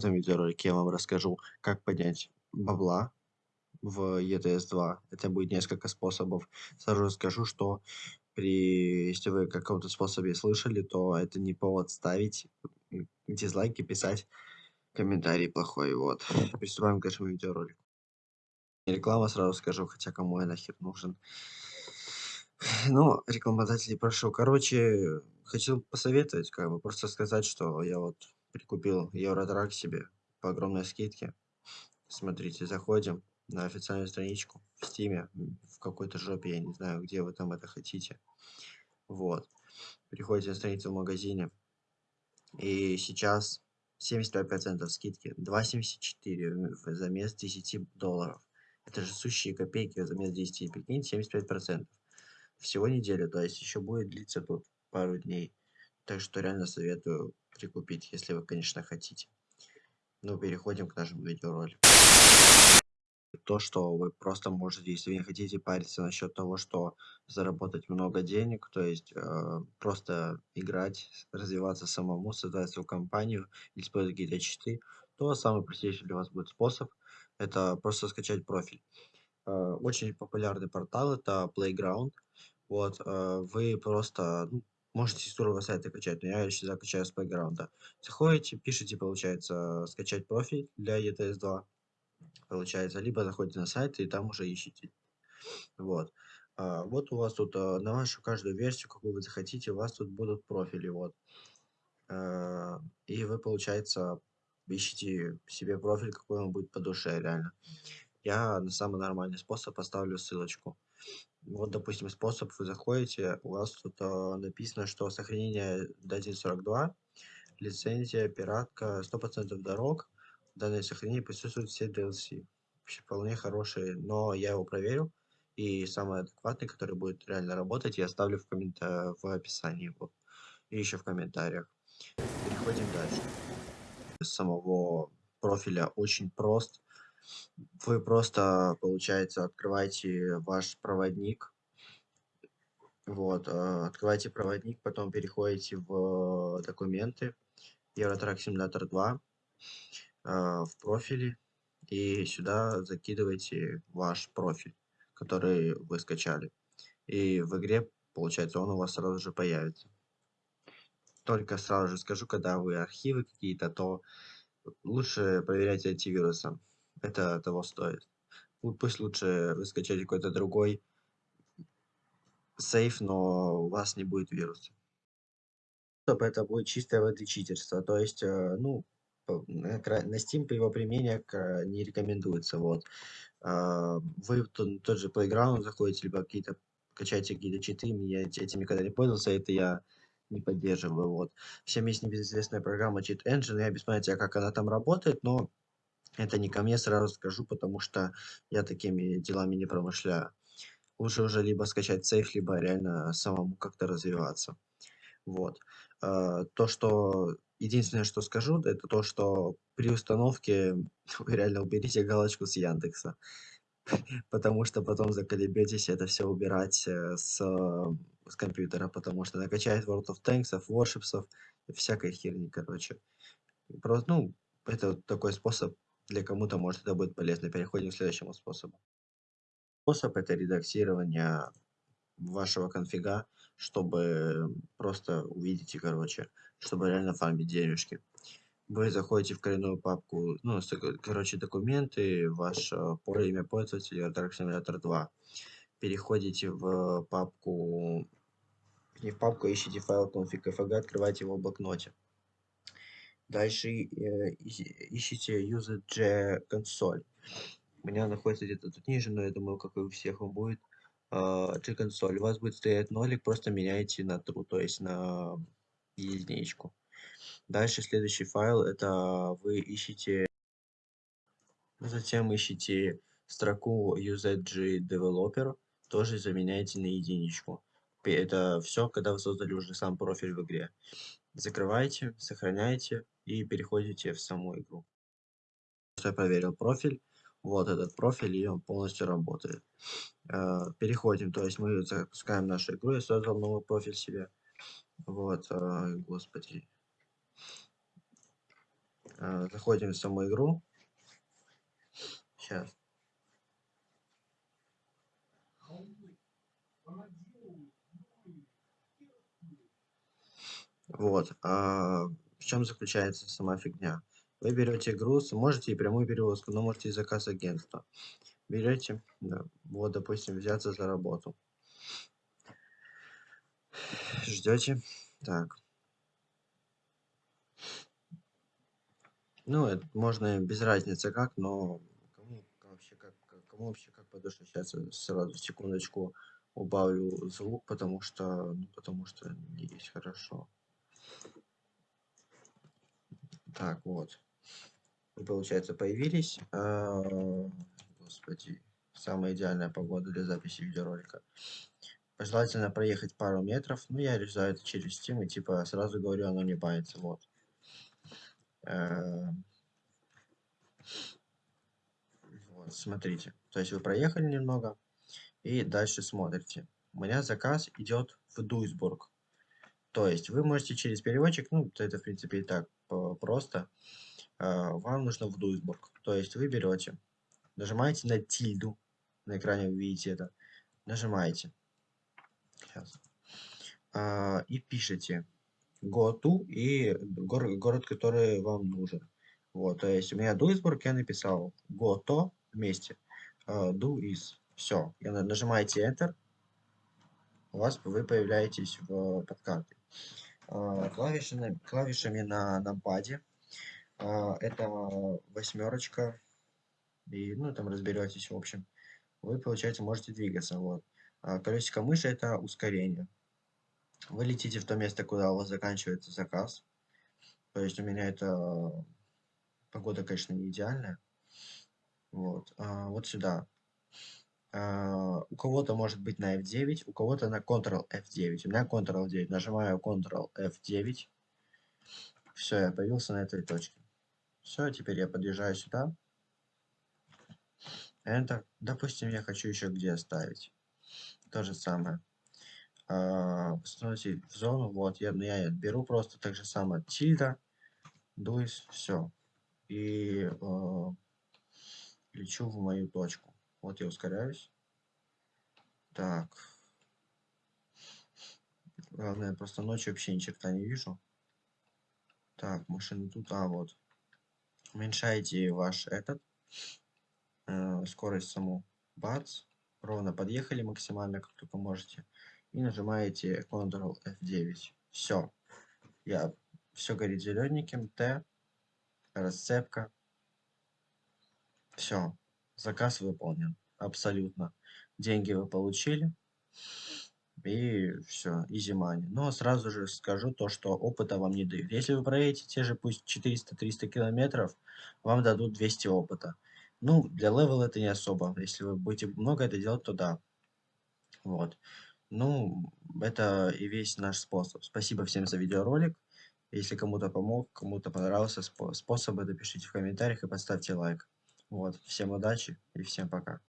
Этом видеоролике я вам расскажу, как поднять бабла в ETS2. Это будет несколько способов. Сразу скажу, что при... если вы каком-то способе слышали, то это не повод ставить дизлайки, писать комментарий плохой. Вот. Приступаем к нашему видеоролику. Реклама сразу скажу, хотя кому я нахер нужен. Ну, рекламодателей прошу. Короче, хочу посоветовать, как бы, просто сказать, что я вот прикупил Евротрак себе по огромной скидке. Смотрите, заходим на официальную страничку в Стиме, в какой-то жопе, я не знаю, где вы там это хотите. Вот. Переходите на страницу в магазине. И сейчас 75% скидки. 2,74 замес 10 долларов. Это же сущие копейки замес 10. Прикиньте, 75%. Всего неделю, то есть еще будет длиться тут пару дней. Так что реально советую прикупить, если вы, конечно, хотите. Ну, переходим к нашему видеоролику. То, что вы просто можете, если вы не хотите париться насчет того, что заработать много денег, то есть э, просто играть, развиваться самому, создать свою компанию, использовать какие-то читы, то самый простейший для вас будет способ– это просто скачать профиль. Э, очень популярный портал– это Playground. Вот, э, вы просто, ну, Можете с другого сайта качать, но я всегда качаю с бэкграунда. Заходите, пишите, получается, скачать профиль для ETS2. Получается, либо заходите на сайт и там уже ищите. Вот. А, вот у вас тут а, на вашу каждую версию, какую вы захотите, у вас тут будут профили. Вот. А, и вы, получается, ищите себе профиль, какой вам будет по душе, реально. Я на самый нормальный способ поставлю ссылочку. Вот, допустим, способ вы заходите, у вас тут а, написано, что сохранение до 1.42, лицензия, пиратка, 100% дорог, данное сохранение присутствуют все DLC. Вообще вполне хорошие, но я его проверю, и самый адекватный, который будет реально работать, я оставлю в, коммента в описании вот, и еще в комментариях. Переходим дальше. С самого профиля очень прост вы просто, получается, открываете ваш проводник. Вот, э, открываете проводник, потом переходите в документы, Eurotrack Simulator 2, э, в профиле, и сюда закидываете ваш профиль, который вы скачали. И в игре, получается, он у вас сразу же появится. Только сразу же скажу, когда вы архивы какие-то, то лучше проверяйте антивирусом это того стоит. Пусть лучше вы скачаете какой-то другой сейф, но у вас не будет вируса. Это будет чистое воды читерство. То есть, э, ну, на Steam его применение не рекомендуется. Вот. А, вы тот же Playground заходите, либо какие-то качаете какие-то читы. Я этим никогда не пользовался, это я не поддерживаю. Вот. Всем есть небезызвестная программа Cheat Engine. Я без понятия, как она там работает, но это не ко мне, сразу скажу, потому что я такими делами не промышляю. Лучше уже либо скачать сейф, либо реально самому как-то развиваться. Вот. А, то, что... Единственное, что скажу, это то, что при установке реально уберите галочку с Яндекса. Потому что потом заколебетесь это все убирать э, с, с компьютера, потому что накачает World of Tanks, Warships, всякой херни, короче. Просто, ну, это такой способ для кому-то, может, это будет полезно. Переходим к следующему способу. Способ это редактирование вашего конфига, чтобы просто увидите, короче, чтобы реально фармить денежки. Вы заходите в коренную папку, ну, короче, документы, ваше имя пользователя, Dark Simulator 2. Переходите в папку, не в папку, ищите файл config.fg, открывайте его в блокноте. Дальше э, ищите UZG консоль. У меня находится где-то тут ниже, но я думаю, как и у всех он будет. G консоль. У вас будет стоять нолик, просто меняете на true, то есть на единичку. Дальше следующий файл, это вы ищете, затем ищите строку UZG Developer, тоже заменяете на единичку. Это все, когда вы создали уже сам профиль в игре. Закрываете, сохраняете и переходите в саму игру. Я проверил профиль. Вот этот профиль, и он полностью работает. Э, переходим, то есть мы запускаем нашу игру. Я создал новый профиль себе. Вот, э, господи. Э, заходим в саму игру. Сейчас. Вот. А, в чем заключается сама фигня? Вы берете груз, можете и прямую перевозку, но можете и заказ агентства. Берете, да, вот, допустим, взяться за работу. Ждете. Так. Ну, это можно без разницы как, но кому вообще как, кому вообще как по. Сейчас сразу секундочку убавлю звук, потому что, ну, потому что не есть хорошо. Так, вот. Вы, получается, появились. А, господи, самая идеальная погода для записи видеоролика. Желательно проехать пару метров. Ну, я решаю это через Steam и типа сразу говорю, оно не бается. Вот. Эм. Вот, смотрите. То есть вы проехали немного и дальше смотрите. У меня заказ идет в Дуйсбург. То есть вы можете через переводчик, ну, это в принципе и так просто. А, вам нужно в Дуйсбург. То есть вы берете, нажимаете на тильду, на экране вы видите это, нажимаете. Сейчас. А, и пишите go to и город, город, который вам нужен. Вот, то есть у меня Дуйсбург, я написал to вместе, do is. Все, нажимаете Enter, у вас вы появляетесь в подкарте. Uh, клавишами, клавишами на нампаде uh, это восьмерочка, и ну там разберетесь, в общем. Вы, получается, можете двигаться. Вот. Uh, колесико мыши это ускорение. Вы летите в то место, куда у вас заканчивается заказ. То есть у меня это погода, конечно, не идеальная. Вот, а, вот сюда. А, у кого-то может быть на F9, у кого-то на Ctrl F9. У меня Ctrl F9. Нажимаю Ctrl F9. Все, я появился на этой точке. Все, теперь я подъезжаю сюда. Enter. Допустим, я хочу еще где оставить. То же самое. А, установить в зону. Вот, я, я беру просто так же самое. Тильда. Дуис. Все и э, лечу в мою точку. Вот я ускоряюсь. Так. Главное, просто ночью вообще ни черта не вижу. Так, машина тут, а вот. Уменьшайте ваш этот, э, скорость саму. Бац. Ровно подъехали максимально, как только можете. И нажимаете Ctrl F9. Все. Я все горит зелененьким. Т расцепка. Все, заказ выполнен. Абсолютно. Деньги вы получили. И все, easy money. Но сразу же скажу то, что опыта вам не дают. Если вы проедете те же пусть 400-300 километров, вам дадут 200 опыта. Ну, для level это не особо. Если вы будете много это делать, то да. Вот. Ну, это и весь наш способ. Спасибо всем за видеоролик. Если кому-то помог, кому-то понравился способ, напишите в комментариях и поставьте лайк. Вот, всем удачи и всем пока.